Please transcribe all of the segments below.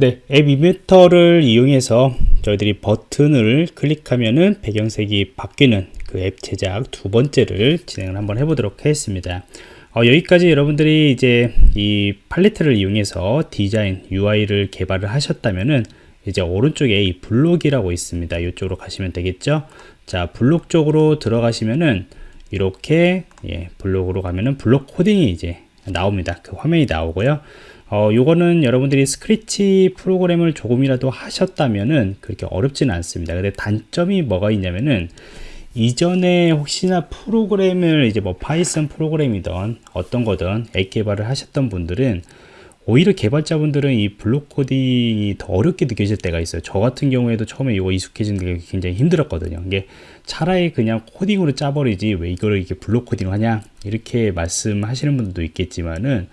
네, 앱 이벤터를 이용해서 저희들이 버튼을 클릭하면은 배경색이 바뀌는 그 앱 제작 두 번째를 진행을 한번 해보도록 하겠습니다. 어, 여기까지 여러분들이 이제 이 팔레트를 이용해서 디자인 UI를 개발을 하셨다면은 이제 오른쪽에 이 블록이라고 있습니다. 이쪽으로 가시면 되겠죠. 자, 블록 쪽으로 들어가시면은 이렇게 예, 블록으로 가면은 블록 코딩이 이제 나옵니다. 그 화면이 나오고요. 어, 요거는 여러분들이 스크래치 프로그램을 조금이라도 하셨다면은 그렇게 어렵지는 않습니다. 근데 단점이 뭐가 있냐면은 이전에 혹시나 프로그램을 이제 뭐 파이썬 프로그램이든 어떤 거든 앱 개발을 하셨던 분들은 오히려 개발자분들은 이 블록 코딩이 더 어렵게 느껴질 때가 있어요. 저 같은 경우에도 처음에 이거 익숙해지는 게 굉장히 힘들었거든요. 이게 차라리 그냥 코딩으로 짜버리지 왜 이거를 이렇게 블록 코딩을 하냐 이렇게 말씀하시는 분들도 있겠지만은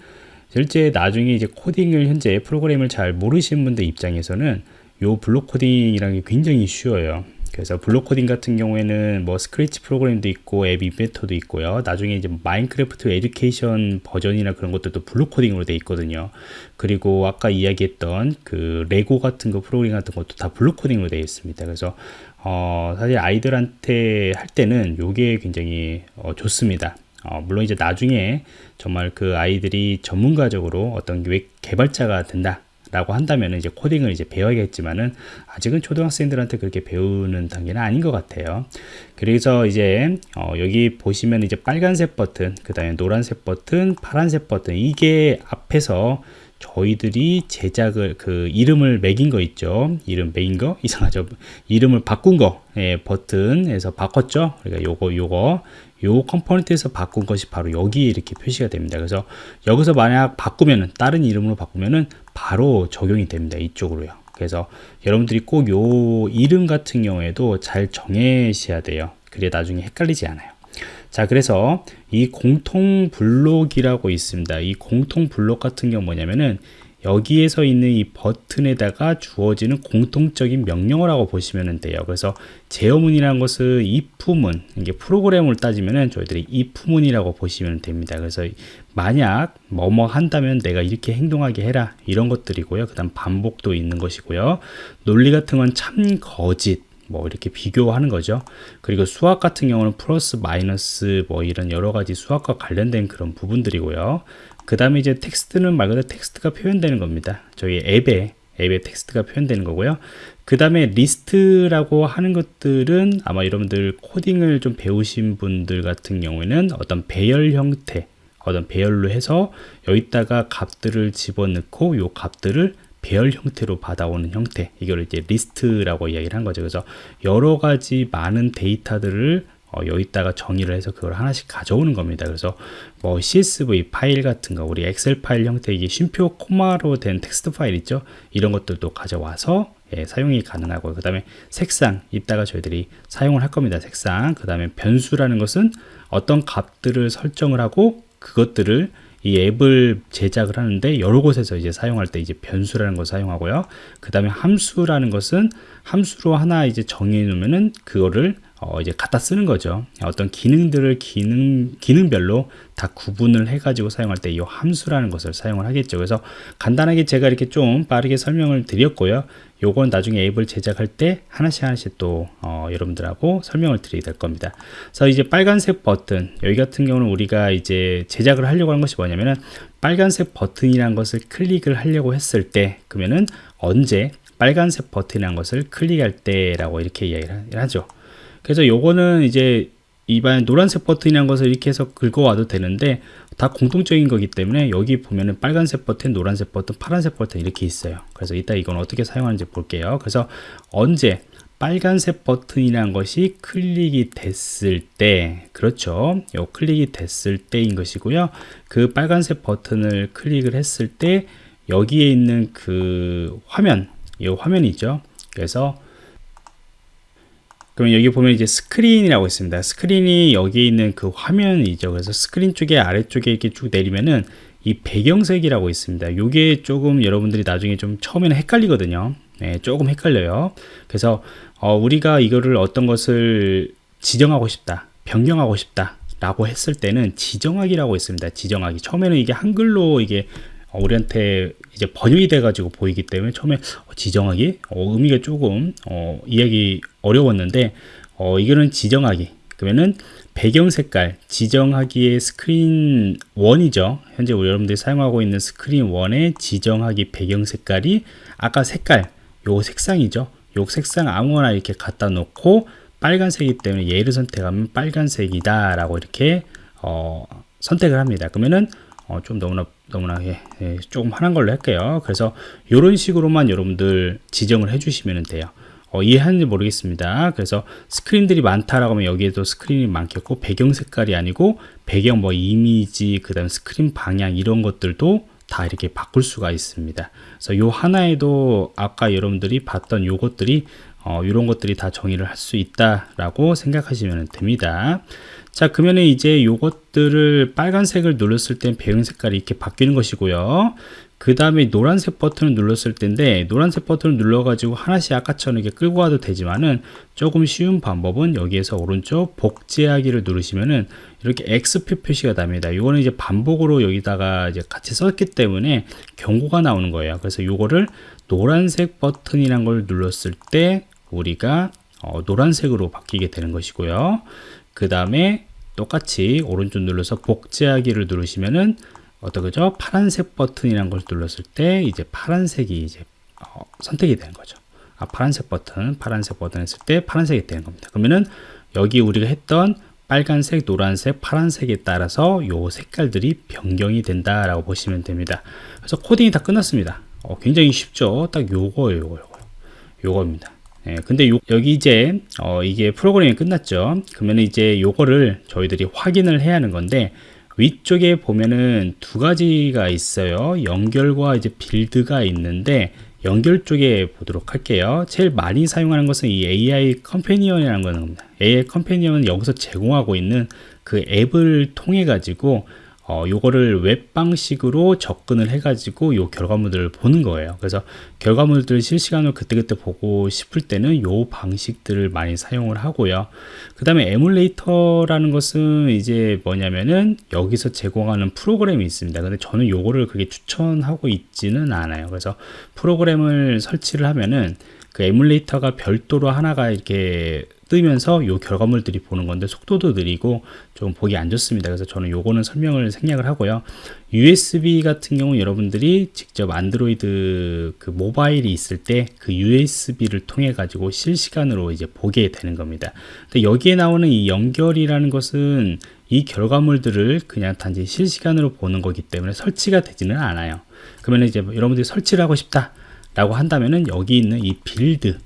실제 나중에 이제 코딩을 현재 프로그램을 잘 모르시는 분들 입장에서는 요 블록 코딩이라는 게 굉장히 쉬워요. 그래서 블록 코딩 같은 경우에는 뭐 스크래치 프로그램도 있고 앱 인벤터도 있고요. 나중에 이제 마인크래프트 Education 버전이나 그런 것들도 블록 코딩으로 돼 있거든요. 그리고 아까 이야기했던 그 레고 같은 거 프로그램 같은 것도 다 블록 코딩으로 되어 있습니다. 그래서 어 사실 아이들한테 할 때는 요게 굉장히 어 좋습니다. 어, 물론 이제 나중에 정말 그 아이들이 전문가적으로 어떤 웹 개발자가 된다. 라고 한다면 이제 코딩을 이제 배워야겠지만은 아직은 초등학생들한테 그렇게 배우는 단계는 아닌 것 같아요. 그래서 이제 어 여기 보시면 이제 빨간색 버튼, 그 다음에 노란색 버튼, 파란색 버튼 이게 앞에서 저희들이 제작을 그 이름을 매긴 거 있죠. 이름 매긴 거? 이상하죠. 이름을 바꾼 거. 예, 버튼에서 바꿨죠? 그러니까 요거 요거. 요 component에서 바꾼 것이 바로 여기에 이렇게 표시가 됩니다. 그래서 여기서 만약 바꾸면은 다른 이름으로 바꾸면은 바로 적용이 됩니다. 이쪽으로요. 그래서 여러분들이 꼭 요 이름 같은 경우에도 잘 정해셔야 돼요. 그래 나중에 헷갈리지 않아요 자 그래서 이 공통 블록이라고 있습니다. 이 공통 블록 같은 경우 뭐냐면은 여기에서 있는 이 버튼에다가 주어지는 공통적인 명령어라고 보시면 돼요. 그래서 제어문이라는 것은 if문 이게 프로그램을 따지면은 저희들이 if문이라고 보시면 됩니다. 그래서 만약 뭐뭐 한다면 내가 이렇게 행동하게 해라 이런 것들이고요. 그 다음 반복도 있는 것이고요. 논리 같은 건 참 거짓 뭐 이렇게 비교하는 거죠. 그리고 수학 같은 경우는 플러스 마이너스 뭐 이런 여러 가지 수학과 관련된 그런 부분들이고요. 그 다음에 이제 텍스트는 말 그대로 텍스트가 표현되는 겁니다. 저희 앱에 앱에 텍스트가 표현되는 거고요. 그 다음에 리스트라고 하는 것들은 아마 여러분들 코딩을 좀 배우신 분들 같은 경우에는 어떤 배열 형태 어떤 배열로 해서 여기다가 값들을 집어넣고 요 값들을 배열 형태로 받아오는 형태. 이걸 이제 리스트라고 이야기를 한 거죠. 그래서 여러 가지 많은 데이터들을 어, 여기다가 정의를 해서 그걸 하나씩 가져오는 겁니다. 그래서 뭐 csv 파일 같은 거 우리 엑셀 파일 형태 이게 쉼표 콤마로 된 텍스트 파일 있죠? 이런 것들도 가져와서 예, 사용이 가능하고 그 다음에 색상 이따가 저희들이 사용을 할 겁니다. 색상. 그 다음에 변수라는 것은 어떤 값들을 설정을 하고 그것들을 이 앱을 제작을 하는데 여러 곳에서 이제 사용할 때 이제 변수라는 걸 사용하고요. 그 다음에 함수라는 것은 함수로 하나 이제 정해 놓으면은 그거를 어 이제 갖다 쓰는 거죠. 어떤 기능들을 기능 기능별로 다 구분을 해가지고 사용할 때 이 함수라는 것을 사용을 하겠죠. 그래서 간단하게 제가 이렇게 좀 빠르게 설명을 드렸고요. 요건 나중에 앱을 제작할 때 하나씩 하나씩 또 어, 여러분들하고 설명을 드리게 될 겁니다. 그래서 이제 빨간색 버튼 여기 같은 경우는 우리가 이제 제작을 하려고 하는 것이 뭐냐면은 빨간색 버튼이라는 것을 클릭을 하려고 했을 때 그러면은 언제 빨간색 버튼이라는 것을 클릭할 때라고 이렇게 이야기를 하죠. 그래서 요거는 이제 이반 노란색 버튼이라는 것을 이렇게 해서 긁어와도 되는데 다 공통적인 거기 때문에 여기 보면은 빨간색 버튼, 노란색 버튼, 파란색 버튼 이렇게 있어요. 그래서 이따 이건 어떻게 사용하는지 볼게요. 그래서 언제 빨간색 버튼이라는 것이 클릭이 됐을 때 그렇죠 요 클릭이 됐을 때인 것이고요 그 빨간색 버튼을 클릭을 했을 때 여기에 있는 그 화면 이 화면이 있죠 그래서 그럼 여기 보면 이제 스크린이라고 있습니다. 스크린이 여기 있는 그 화면이죠. 그래서 스크린 쪽에 아래쪽에 이렇게 쭉 내리면은 이 배경색이라고 있습니다. 이게 조금 여러분들이 나중에 좀 처음에는 헷갈리거든요. 네, 조금 헷갈려요. 그래서 어, 우리가 이거를 어떤 것을 지정하고 싶다, 변경하고 싶다 라고 했을 때는 지정하기라고 있습니다. 지정하기. 처음에는 이게 한글로 이게 어, 우리한테 이제 번역이 돼가지고 보이기 때문에 처음에 어, 지정하기 어, 의미가 조금 어, 이해하기 어려웠는데 어, 이거는 지정하기. 그러면은 배경 색깔 지정하기의 스크린 1이죠. 현재 우리 여러분들이 사용하고 있는 스크린 1의 지정하기 배경 색깔이 아까 색깔 요 색상이죠. 요 색상 아무거나 이렇게 갖다 놓고 빨간색이기 때문에 얘를 선택하면 빨간색이다 라고 이렇게 어, 선택을 합니다. 그러면은 어, 좀 너무나 너무나 예, 예, 조금 환한 걸로 할게요. 그래서 이런 식으로만 여러분들 지정을 해 주시면 돼요 어, 이해하는지 모르겠습니다 그래서 스크린들이 많다라고 하면 여기에도 스크린이 많겠고 배경 색깔이 아니고 배경 뭐 이미지 그 다음 스크린 방향 이런 것들도 다 이렇게 바꿀 수가 있습니다 그래서 요 하나에도 아까 여러분들이 봤던 요것들이 어, 이런 것들이 다 정의를 할 수 있다라고 생각하시면 됩니다. 자, 그러면 이제 요것들을 빨간색을 눌렀을 땐 배경 색깔이 이렇게 바뀌는 것이고요. 그 다음에 노란색 버튼을 눌렀을 텐데 노란색 버튼을 눌러가지고 하나씩 아까처럼 이렇게 끌고 가도 되지만은 조금 쉬운 방법은 여기에서 오른쪽 복제하기를 누르시면은 이렇게 X표 표시가 납니다. 이거는 이제 반복으로 여기다가 이제 같이 썼기 때문에 경고가 나오는 거예요. 그래서 이거를 노란색 버튼이란 걸 눌렀을 때 우리가 어, 노란색으로 바뀌게 되는 것이고요. 그 다음에 똑같이 오른쪽 눌러서 복제하기를 누르시면은 어떠죠? 파란색 버튼이라는 걸 눌렀을 때 이제 파란색이 이제 어, 선택이 되는 거죠. 아, 파란색 버튼, 파란색 버튼 했을 때 파란색이 되는 겁니다. 그러면은 여기 우리가 했던 빨간색, 노란색, 파란색에 따라서 요 색깔들이 변경이 된다라고 보시면 됩니다. 그래서 코딩이 다 끝났습니다. 어, 굉장히 쉽죠. 딱 요거예요, 요거, 요거. 요거입니다. 예, 근데 요, 여기 이제 어, 이게 프로그램이 끝났죠. 그러면 이제 요거를 저희들이 확인을 해야 하는 건데 위쪽에 보면은 두 가지가 있어요. 연결과 이제 build가 있는데 연결 쪽에 보도록 할게요. 제일 많이 사용하는 것은 이 AI 컴패니언이라는 겁니다. AI 컴패니언은 여기서 제공하고 있는 그 앱을 통해 가지고 어, 요거를 웹 방식으로 접근을 해가지고 요 결과물들을 보는 거예요. 그래서 결과물들을 실시간으로 그때그때 보고 싶을 때는 요 방식들을 많이 사용을 하고요. 그 다음에 에뮬레이터라는 것은 이제 뭐냐면은 여기서 제공하는 프로그램이 있습니다. 근데 저는 요거를 그렇게 추천하고 있지는 않아요. 그래서 프로그램을 설치를 하면은 그 에뮬레이터가 별도로 하나가 이렇게 뜨면서 이 결과물들이 보는 건데 속도도 느리고 좀 보기 안 좋습니다. 그래서 저는 요거는 설명을 생략을 하고요. USB 같은 경우 여러분들이 직접 안드로이드 그 모바일이 있을 때 그 USB를 통해 가지고 실시간으로 이제 보게 되는 겁니다. 근데 여기에 나오는 이 연결이라는 것은 이 결과물들을 그냥 단지 실시간으로 보는 거기 때문에 설치가 되지는 않아요. 그러면 이제 여러분들이 설치를 하고 싶다 라고 한다면은 여기 있는 이 build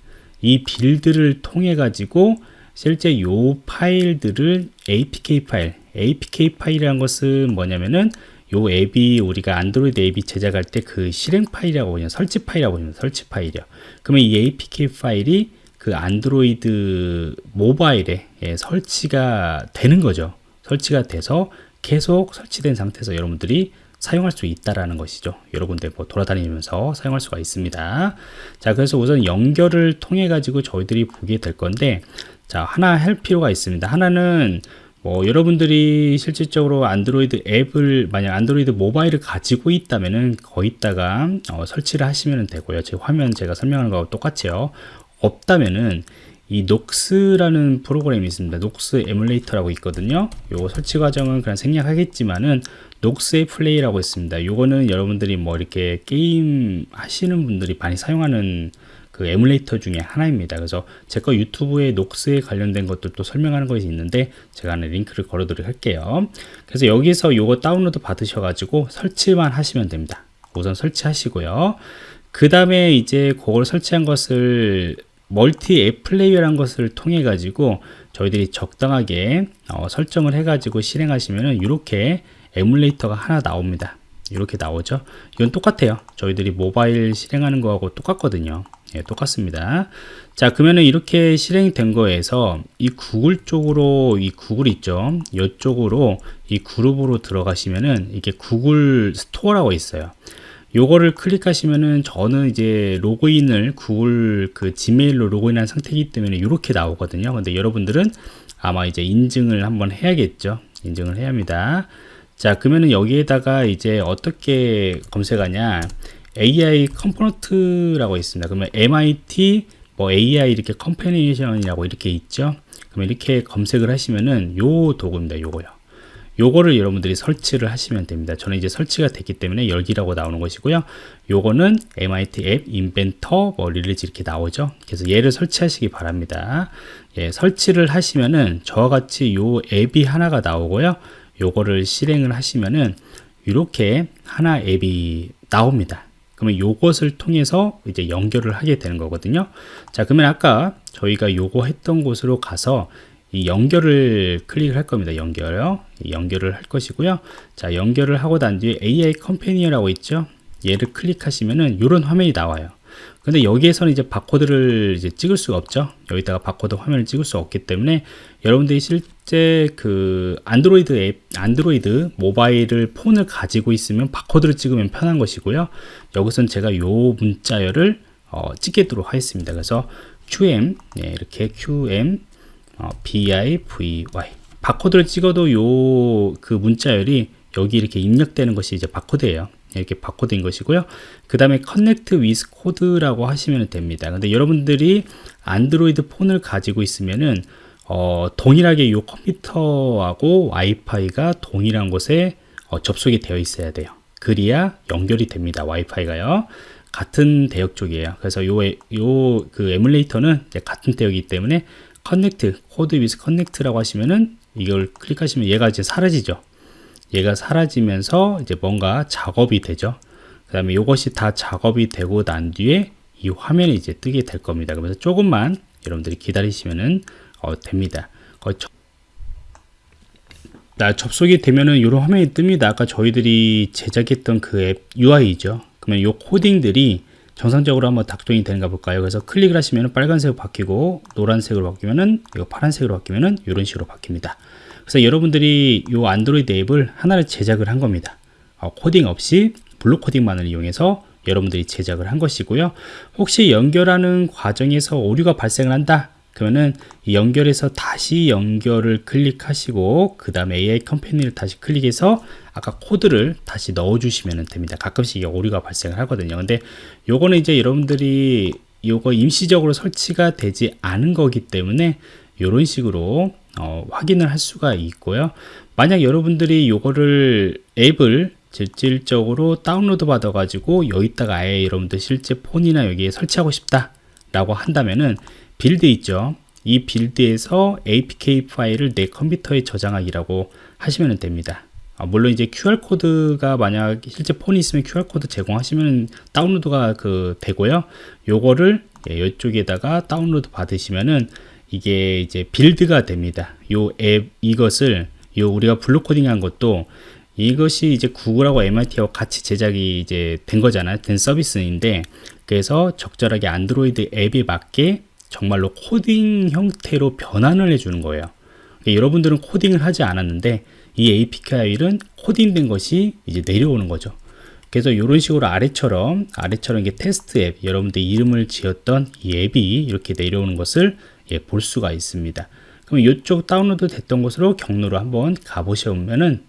이 build를 통해 가지고 실제 요 파일들을 APK 파일 APK 파일이라는 것은 뭐냐면은 요 앱이 우리가 안드로이드 앱이 제작할 때 그 실행 파일이라고 그냥 설치 파일이라고 보면 설치 파일이요. 그러면 이 APK 파일이 그 안드로이드 모바일에 예, 설치가 되는 거죠. 설치가 돼서 계속 설치된 상태에서 여러분들이 사용할 수 있다라는 것이죠. 여러 군데 뭐 돌아다니면서 사용할 수가 있습니다. 자, 그래서 우선 연결을 통해 가지고 저희들이 보게 될 건데, 자, 하나 할 필요가 있습니다. 하나는 뭐 여러분들이 실질적으로 안드로이드 앱을 만약 안드로이드 모바일을 가지고 있다면은 거기다가 어, 설치를 하시면 되고요. 제 화면 제가 설명하는 거하고 똑같이요. 없다면은 이 녹스라는 프로그램이 있습니다. 녹스 에뮬레이터라고 있거든요. 요 설치 과정은 그냥 생략하겠지만은 녹스의 플레이라고 있습니다. 요거는 여러분들이 뭐 이렇게 게임 하시는 분들이 많이 사용하는 그 에뮬레이터 중에 하나입니다. 그래서 제 거 유튜브에 녹스에 관련된 것들도 설명하는 것이 있는데 제가 하나 링크를 걸어드리도록 할게요. 그래서 여기서 요거 다운로드 받으셔가지고 설치만 하시면 됩니다. 우선 설치하시고요. 그 다음에 이제 그걸 설치한 것을 멀티 앱 플레이어라는 것을 통해 가지고 저희들이 적당하게 어, 설정을 해 가지고 실행하시면은 이렇게 에뮬레이터가 하나 나옵니다. 이렇게 나오죠. 이건 똑같아요. 저희들이 모바일 실행하는 거하고 똑같거든요. 예, 똑같습니다. 자 그러면은 이렇게 실행된 거에서 이 구글 쪽으로 이 구글 있죠? 이쪽으로 이 그룹으로 들어가시면은 이게 구글 스토어라고 있어요. 요거를 클릭하시면은 저는 이제 로그인을 구글 그 지메일로 로그인한 상태이기 때문에 이렇게 나오거든요. 근데 여러분들은 아마 이제 인증을 한번 해야겠죠? 인증을 해야 합니다 자 그러면은 여기에다가 이제 어떻게 검색하냐 AI 컴포넌트라고 있습니다. 그러면 MIT 뭐 AI 이렇게 컴패니션이라고 이렇게 있죠. 그러면 이렇게 검색을 하시면은 요 도구입니다. 요거요. 요거를 여러분들이 설치를 하시면 됩니다. 저는 이제 설치가 됐기 때문에 열기라고 나오는 것이고요. 요거는 MIT App Inventor 뭐 release 이렇게 나오죠. 그래서 얘를 설치하시기 바랍니다. 예, 설치를 하시면은 저와 같이 요 앱이 하나가 나오고요. 요거를 실행을 하시면은 이렇게 하나 앱이 나옵니다. 그러면 요것을 통해서 이제 연결을 하게 되는 거거든요. 자, 그러면 아까 저희가 요거 했던 곳으로 가서 이 연결을 클릭을 할 겁니다. 연결요. 연결을 할 것이고요. 자, 연결을 하고 난 뒤에 AI 컴패니어라고 있죠. 얘를 클릭하시면은 이런 화면이 나와요. 근데 여기에서는 이제 바코드를 이제 찍을 수가 없죠. 여기다가 바코드 화면을 찍을 수 없기 때문에 여러분들이 실제 그 안드로이드 앱, 안드로이드 모바일을 폰을 가지고 있으면 바코드를 찍으면 편한 것이고요. 여기서는 제가 요 문자열을 어, 찍도록 하겠습니다. 그래서 QM 네, 이렇게 QM 어, BIVY 바코드를 찍어도 요 그 문자열이 여기 이렇게 입력되는 것이 이제 바코드예요. 이렇게 바코드인 것이고요. 그 다음에 connect with code라고 하시면 됩니다. 근데 여러분들이 안드로이드 폰을 가지고 있으면은 어, 동일하게 이 컴퓨터하고 와이파이가 동일한 곳에 어, 접속이 되어 있어야 돼요. 그래야 연결이 됩니다. 와이파이가요. 같은 대역 쪽이에요. 그래서 요, 요, 그 에뮬레이터는 같은 대역이기 때문에 connect, code with connect라고 하시면은 이걸 클릭하시면 얘가 이제 사라지죠. 얘가 사라지면서 이제 뭔가 작업이 되죠. 그 다음에 이것이 다 작업이 되고 난 뒤에 이 화면이 이제 뜨게 될 겁니다. 그래서 조금만 여러분들이 기다리시면은 어, 됩니다. 접... 나 접속이 되면은 이런 화면이 뜹니다. 아까 저희들이 제작했던 그 앱 UI죠. 그러면 이 코딩들이 정상적으로 한번 작동이 되는가 볼까요? 그래서 클릭을 하시면 빨간색으로 바뀌고 노란색으로 바뀌면은 이거 파란색으로 바뀌면은 이런 식으로 바뀝니다. 그래서 여러분들이 이 안드로이드 앱을 하나를 제작을 한 겁니다. 어, 코딩 없이 블록 코딩만을 이용해서 여러분들이 제작을 한 것이고요. 혹시 연결하는 과정에서 오류가 발생을 한다. 그러면은 연결해서 다시 연결을 클릭하시고 그 다음에 AI 컴퍼니를 다시 클릭해서 아까 코드를 다시 넣어 주시면 됩니다 가끔씩 오류가 발생을 하거든요 근데 요거는 이제 여러분들이 요거 임시적으로 설치가 되지 않은 거기 때문에 이런 식으로 어, 확인을 할 수가 있고요. 만약 여러분들이 요거를 앱을 실질적으로 다운로드 받아 가지고 여기다가 아예 여러분들 실제 폰이나 여기에 설치하고 싶다 라고 한다면은 build 있죠. 이 build에서 apk 파일을 내 컴퓨터에 저장하기라고 하시면 됩니다. 아, 물론 이제 QR코드가 만약 실제 폰이 있으면 QR코드 제공하시면 다운로드가 그 되고요. 요거를 예, 이쪽에다가 다운로드 받으시면은 이게 이제 build가 됩니다. 요 앱 이것을 요 우리가 블록 코딩한 것도 이것이 이제 구글하고 MIT하고 같이 제작이 이제 된 거잖아요. 된 서비스인데 그래서 적절하게 안드로이드 앱에 맞게 정말로 코딩 형태로 변환을 해주는 거예요. 그러니까 여러분들은 코딩을 하지 않았는데 이 APK는 코딩된 것이 이제 내려오는 거죠. 그래서 이런 식으로 아래처럼 아래처럼 이게 테스트 앱 여러분들 이름을 지었던 이 앱이 이렇게 내려오는 것을 예, 볼 수가 있습니다. 그럼 이쪽 다운로드 됐던 곳으로 경로로 한번 가보시면은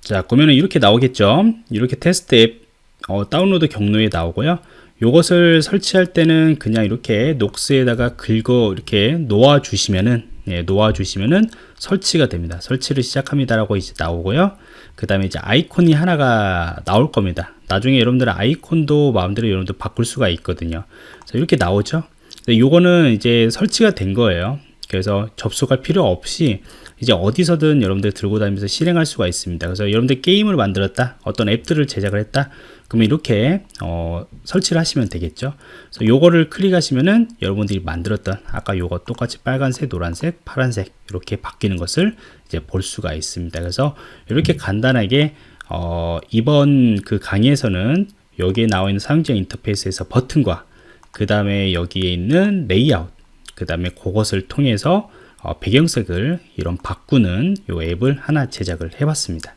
자 그러면은 이렇게 나오겠죠. 이렇게 테스트 앱 어, 다운로드 경로에 나오고요. 이것을 설치할 때는 그냥 이렇게 녹스에다가 긁어 이렇게 놓아 주시면은 예, 놓아 주시면은 설치가 됩니다. 설치를 시작합니다라고 이제 나오고요. 그 다음에 이제 아이콘이 하나가 나올 겁니다. 나중에 여러분들은 아이콘도 마음대로 여러분들 바꿀 수가 있거든요. 이렇게 나오죠. 요거는 이제 설치가 된 거예요. 그래서 접속할 필요 없이 이제 어디서든 여러분들 들고 다니면서 실행할 수가 있습니다. 그래서 여러분들 게임을 만들었다, 어떤 앱들을 제작을 했다, 그러면 이렇게 어, 설치를 하시면 되겠죠. 그래서 요거를 클릭하시면은 여러분들이 만들었던 아까 요거 똑같이 빨간색, 노란색, 파란색 이렇게 바뀌는 것을 이제 볼 수가 있습니다. 그래서 이렇게 간단하게 어, 이번 그 강의에서는 여기에 나와 있는 사용자 인터페이스에서 버튼과 그 다음에 여기에 있는 레이아웃 그 다음에 그것을 통해서 어, 배경색을 이런 바꾸는 이 앱을 하나 제작을 해 봤습니다